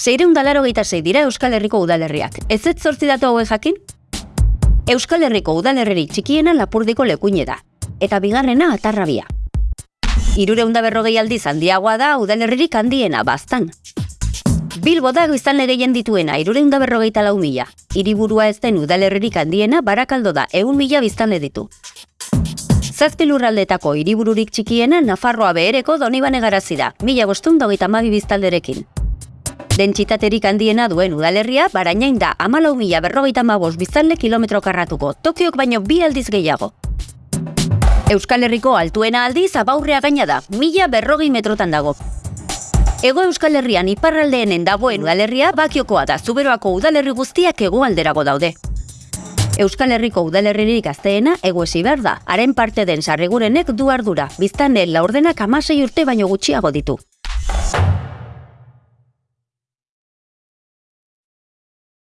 Zeireun dalaro sei dira Euskal Herriko udalerriak. Ez ez zortzi datu hauek jakin? Euskal Herriko udalerririk txikiena lapurdiko lekuine da. Eta bigarrena atarrabia. Irureunda berrogei aldiz handiagoa da udalerririk handiena bastan. Bilbo da biztanle gehien dituena, irureunda berrogeita lau mila. Hiriburua ez den udalerririk handiena, barakaldo da, egun mila biztanle ditu. Zazpi lurraldetako hiribururik txikiena Nafarroa behereko donibane garazi da, mila bostun dogeita mabi biztalderekin. Dentsitaterik handiena duen udalerria, barainain da, amalau mila berrogeita mabos biztanle kilometro karratuko, Tokiok baino bi aldiz gehiago. Euskal Herriko altuena aldiz abaurrea gaina da, mila berrogei metrotan dago. Ego Euskal Herrian iparraldeenen dagoen udalerria bakiokoa da zuberoako udalerri guztiak hegoalderago daude. Euskal Herriko udalerririk gazteena ego behar da, haren parte den sarrigurenek du ardura, biztanen laurdenak amasei urte baino gutxiago ditu.